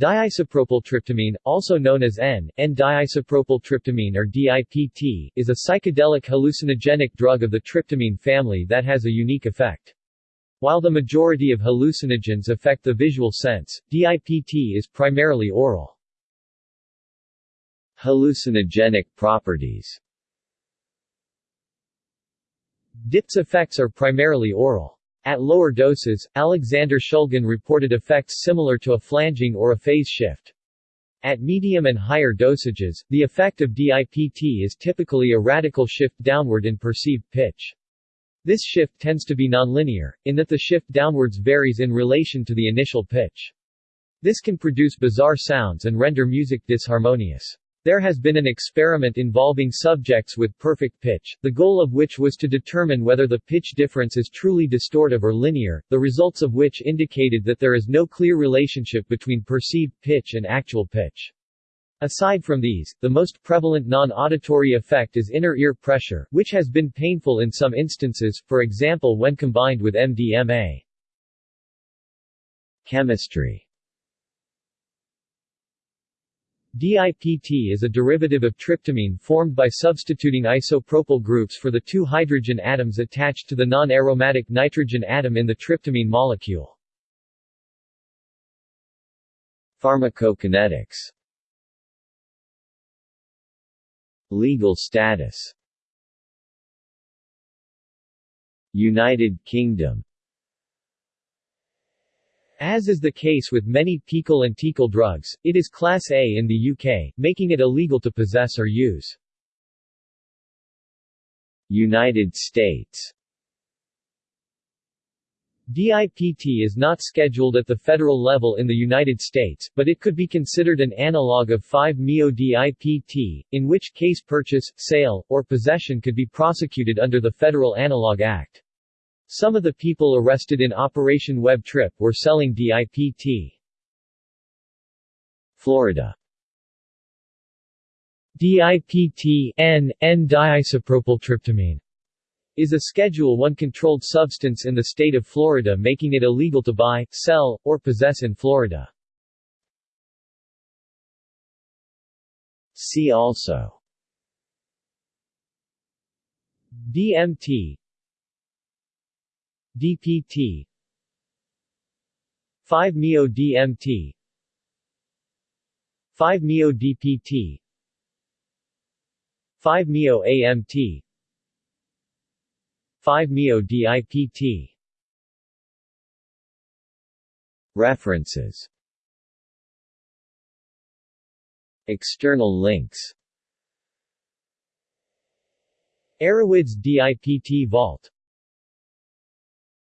Diisopropyltryptamine, also known as N, N-diisopropyltryptamine or DIPT, is a psychedelic hallucinogenic drug of the tryptamine family that has a unique effect. While the majority of hallucinogens affect the visual sense, DIPT is primarily aural. Hallucinogenic properties DIPT's effects are primarily aural. At lower doses, Alexander Shulgin reported effects similar to a flanging or a phase shift. At medium and higher dosages, the effect of DIPT is typically a radical shift downward in perceived pitch. This shift tends to be nonlinear, in that the shift downwards varies in relation to the initial pitch. This can produce bizarre sounds and render music disharmonious. There has been an experiment involving subjects with perfect pitch, the goal of which was to determine whether the pitch difference is truly distortive or linear, the results of which indicated that there is no clear relationship between perceived pitch and actual pitch. Aside from these, the most prevalent non-auditory effect is inner ear pressure, which has been painful in some instances, for example when combined with MDMA. Chemistry DIPT is a derivative of tryptamine formed by substituting isopropyl groups for the two hydrogen atoms attached to the non-aromatic nitrogen atom in the tryptamine molecule. Pharmacokinetics. Legal status. United Kingdom as is the case with many PiHKAL and TiHKAL drugs, it is Class A in the UK, making it illegal to possess or use. United States DIPT is not scheduled at the federal level in the United States, but it could be considered an analog of 5-MeO-DIPT, in which case purchase, sale, or possession could be prosecuted under the Federal Analog Act. Some of the people arrested in Operation Web Trip were selling DIPT. Florida DIPT N, N-diisopropyltryptamine is a Schedule I controlled substance in the state of Florida making it illegal to buy, sell, or possess in Florida. See also DMT DPT 5-MeO-DMT 5-MeO-DPT 5-MeO-AMT 5-MeO-DIPT References. External links. Erowid's DIPT Vault